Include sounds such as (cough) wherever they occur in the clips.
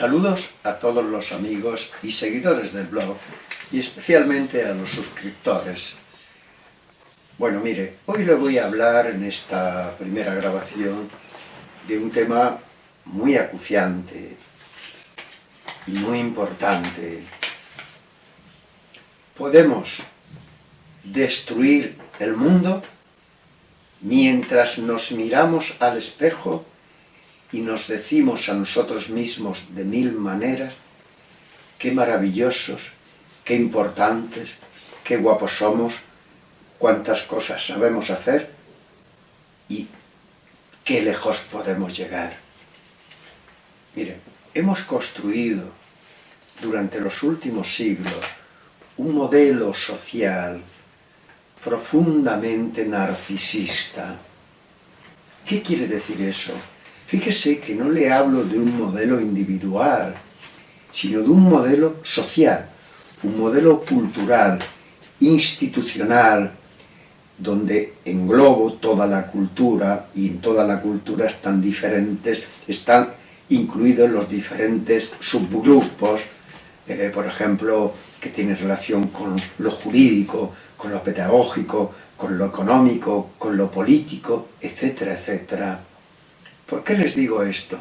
Saludos a todos los amigos y seguidores del blog y especialmente a los suscriptores. Bueno, mire, hoy le voy a hablar en esta primera grabación de un tema muy acuciante y muy importante. ¿Podemos destruir el mundo mientras nos miramos al espejo y nos decimos a nosotros mismos de mil maneras qué maravillosos, qué importantes, qué guapos somos, cuántas cosas sabemos hacer y qué lejos podemos llegar. Mire, hemos construido durante los últimos siglos un modelo social profundamente narcisista. ¿Qué quiere decir eso? Fíjese que no le hablo de un modelo individual, sino de un modelo social, un modelo cultural, institucional, donde englobo toda la cultura, y en toda la cultura están diferentes, están incluidos los diferentes subgrupos, eh, por ejemplo, que tienen relación con lo jurídico, con lo pedagógico, con lo económico, con lo político, etcétera, etcétera. ¿Por qué les digo esto?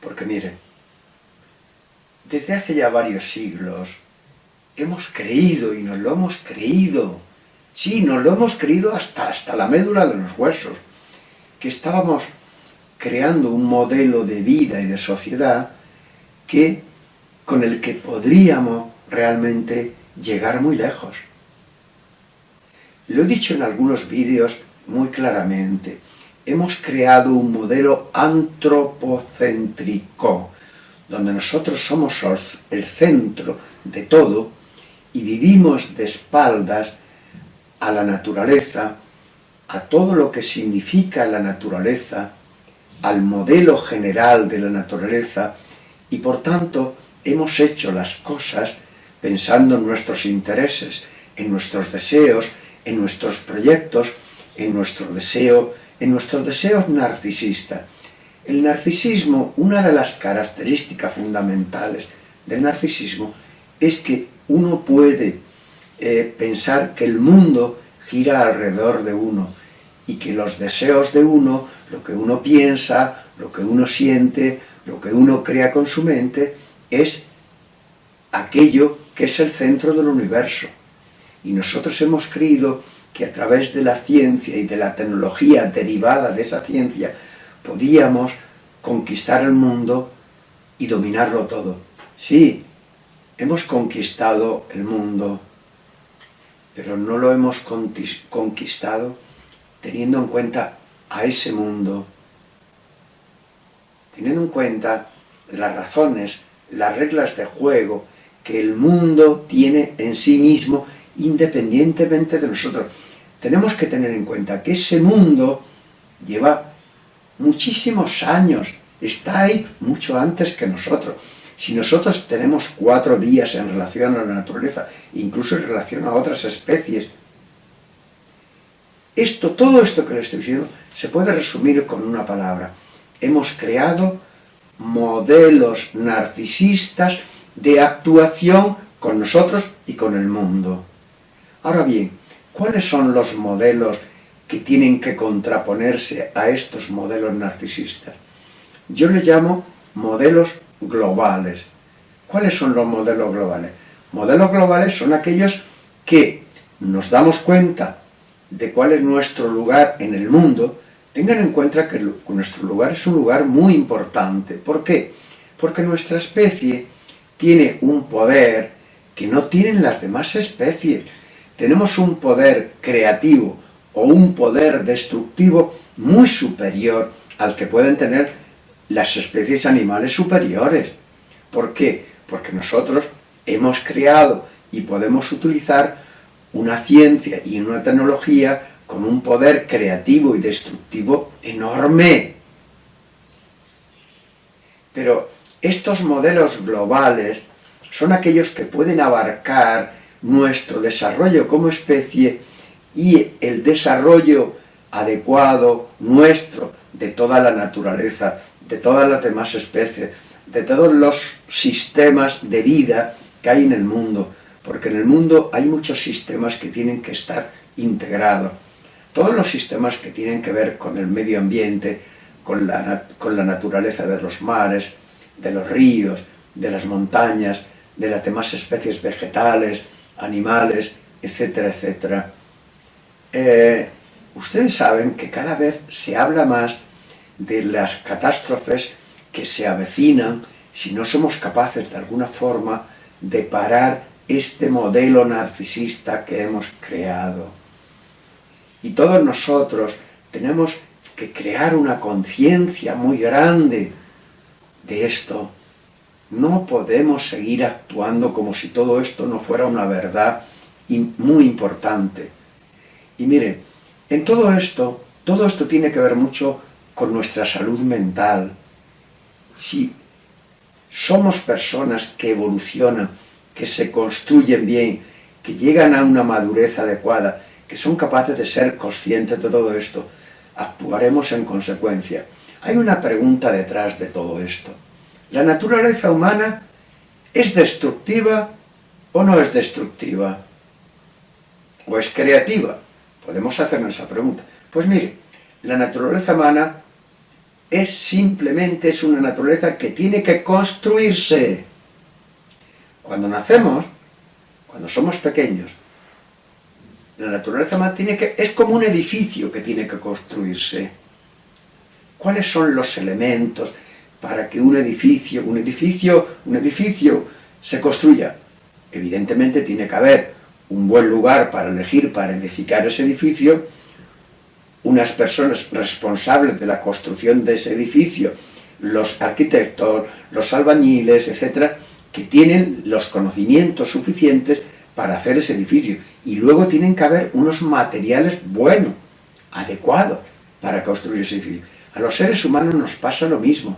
Porque miren, desde hace ya varios siglos hemos creído y nos lo hemos creído, sí, nos lo hemos creído hasta, hasta la médula de los huesos, que estábamos creando un modelo de vida y de sociedad que, con el que podríamos realmente llegar muy lejos. Lo he dicho en algunos vídeos muy claramente, hemos creado un modelo antropocéntrico, donde nosotros somos el centro de todo y vivimos de espaldas a la naturaleza, a todo lo que significa la naturaleza, al modelo general de la naturaleza, y por tanto hemos hecho las cosas pensando en nuestros intereses, en nuestros deseos, en nuestros proyectos, en nuestro deseo en nuestros deseos narcisistas. El narcisismo, una de las características fundamentales del narcisismo es que uno puede eh, pensar que el mundo gira alrededor de uno y que los deseos de uno, lo que uno piensa, lo que uno siente, lo que uno crea con su mente, es aquello que es el centro del universo. Y nosotros hemos creído que a través de la ciencia y de la tecnología derivada de esa ciencia podíamos conquistar el mundo y dominarlo todo. Sí, hemos conquistado el mundo, pero no lo hemos conquistado teniendo en cuenta a ese mundo, teniendo en cuenta las razones, las reglas de juego que el mundo tiene en sí mismo independientemente de nosotros tenemos que tener en cuenta que ese mundo lleva muchísimos años, está ahí mucho antes que nosotros. Si nosotros tenemos cuatro días en relación a la naturaleza, incluso en relación a otras especies, esto, todo esto que le estoy diciendo se puede resumir con una palabra. Hemos creado modelos narcisistas de actuación con nosotros y con el mundo. Ahora bien, ¿Cuáles son los modelos que tienen que contraponerse a estos modelos narcisistas? Yo les llamo modelos globales. ¿Cuáles son los modelos globales? Modelos globales son aquellos que nos damos cuenta de cuál es nuestro lugar en el mundo, tengan en cuenta que nuestro lugar es un lugar muy importante. ¿Por qué? Porque nuestra especie tiene un poder que no tienen las demás especies tenemos un poder creativo o un poder destructivo muy superior al que pueden tener las especies animales superiores. ¿Por qué? Porque nosotros hemos creado y podemos utilizar una ciencia y una tecnología con un poder creativo y destructivo enorme. Pero estos modelos globales son aquellos que pueden abarcar nuestro desarrollo como especie y el desarrollo adecuado nuestro de toda la naturaleza, de todas las demás especies, de todos los sistemas de vida que hay en el mundo, porque en el mundo hay muchos sistemas que tienen que estar integrados. Todos los sistemas que tienen que ver con el medio ambiente, con la, con la naturaleza de los mares, de los ríos, de las montañas, de las demás especies vegetales, animales, etcétera, etcétera. Eh, ustedes saben que cada vez se habla más de las catástrofes que se avecinan si no somos capaces de alguna forma de parar este modelo narcisista que hemos creado. Y todos nosotros tenemos que crear una conciencia muy grande de esto. No podemos seguir actuando como si todo esto no fuera una verdad muy importante. Y miren, en todo esto, todo esto tiene que ver mucho con nuestra salud mental. Si somos personas que evolucionan, que se construyen bien, que llegan a una madurez adecuada, que son capaces de ser conscientes de todo esto, actuaremos en consecuencia. Hay una pregunta detrás de todo esto. ¿La naturaleza humana es destructiva o no es destructiva? ¿O es creativa? Podemos hacernos esa pregunta. Pues mire, la naturaleza humana es simplemente es una naturaleza que tiene que construirse. Cuando nacemos, cuando somos pequeños, la naturaleza humana tiene que, es como un edificio que tiene que construirse. ¿Cuáles son los elementos para que un edificio, un edificio, un edificio se construya? Evidentemente tiene que haber un buen lugar para elegir, para edificar ese edificio, unas personas responsables de la construcción de ese edificio, los arquitectos, los albañiles, etcétera, que tienen los conocimientos suficientes para hacer ese edificio. Y luego tienen que haber unos materiales buenos, adecuados, para construir ese edificio. A los seres humanos nos pasa lo mismo.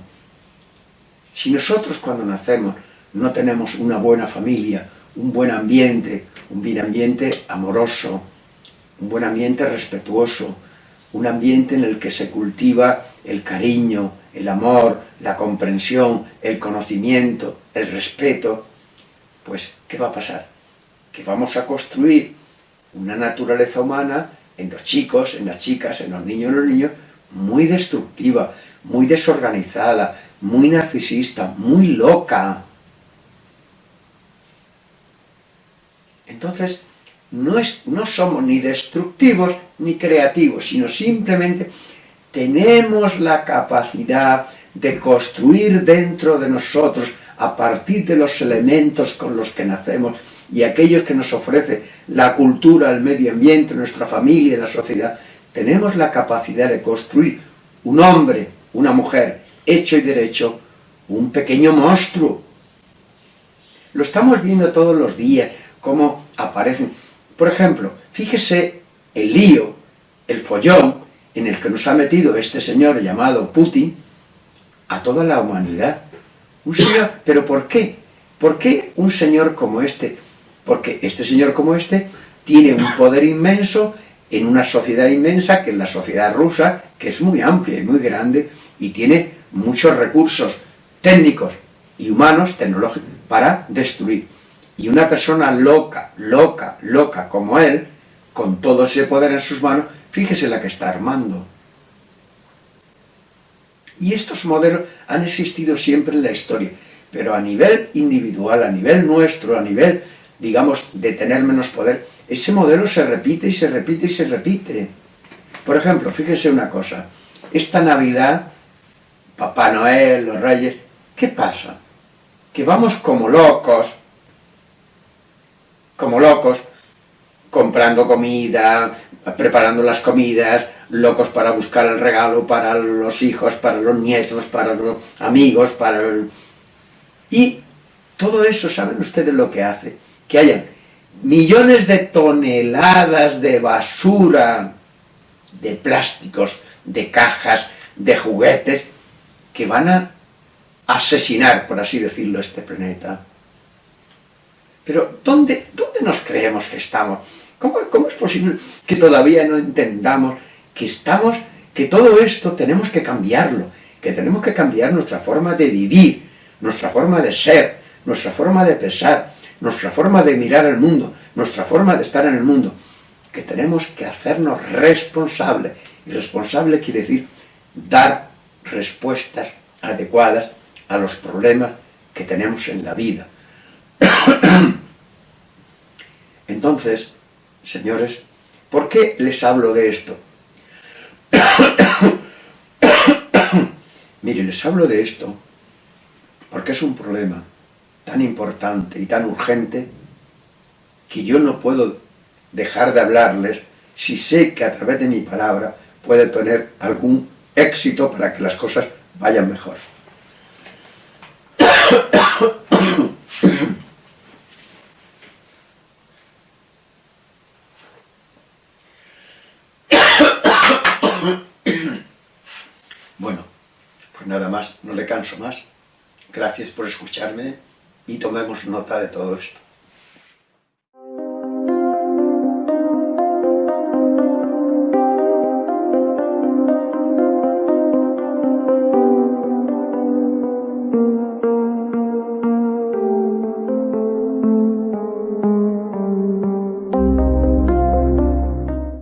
Si nosotros cuando nacemos no tenemos una buena familia, un buen ambiente, un buen ambiente amoroso, un buen ambiente respetuoso, un ambiente en el que se cultiva el cariño, el amor, la comprensión, el conocimiento, el respeto, pues, ¿qué va a pasar? Que vamos a construir una naturaleza humana en los chicos, en las chicas, en los niños, en los niños, muy destructiva, muy desorganizada, muy narcisista, muy loca. Entonces, no, es, no somos ni destructivos ni creativos, sino simplemente tenemos la capacidad de construir dentro de nosotros, a partir de los elementos con los que nacemos y aquellos que nos ofrece la cultura, el medio ambiente, nuestra familia, la sociedad, tenemos la capacidad de construir un hombre, una mujer, hecho y derecho, un pequeño monstruo. Lo estamos viendo todos los días, cómo aparecen por ejemplo, fíjese el lío, el follón en el que nos ha metido este señor llamado Putin a toda la humanidad. Un señor, ¿pero por qué? ¿Por qué un señor como este? Porque este señor como este tiene un poder inmenso en una sociedad inmensa, que es la sociedad rusa, que es muy amplia y muy grande, y tiene muchos recursos técnicos y humanos, tecnológicos, para destruir. Y una persona loca, loca, loca como él, con todo ese poder en sus manos, fíjese la que está armando. Y estos modelos han existido siempre en la historia, pero a nivel individual, a nivel nuestro, a nivel, digamos, de tener menos poder, ese modelo se repite y se repite y se repite. Por ejemplo, fíjese una cosa, esta Navidad, Papá Noel, los Reyes, ¿qué pasa? Que vamos como locos, como locos, comprando comida, preparando las comidas, locos para buscar el regalo para los hijos, para los nietos, para los amigos, para... Y todo eso, ¿saben ustedes lo que hace? Que hayan millones de toneladas de basura, de plásticos, de cajas, de juguetes, que van a asesinar, por así decirlo, este planeta. Pero ¿dónde, dónde nos creemos que estamos? ¿Cómo, ¿Cómo es posible que todavía no entendamos que estamos, que todo esto tenemos que cambiarlo, que tenemos que cambiar nuestra forma de vivir, nuestra forma de ser, nuestra forma de pensar, nuestra forma de mirar el mundo, nuestra forma de estar en el mundo, que tenemos que hacernos responsables. Y responsable quiere decir dar respuestas adecuadas a los problemas que tenemos en la vida. (clears throat) Entonces, señores, ¿por qué les hablo de esto? (clears throat) Mire, les hablo de esto porque es un problema tan importante y tan urgente que yo no puedo dejar de hablarles si sé que a través de mi palabra puede tener algún éxito para que las cosas vayan mejor. Bueno, pues nada más, no le canso más. Gracias por escucharme y tomemos nota de todo esto.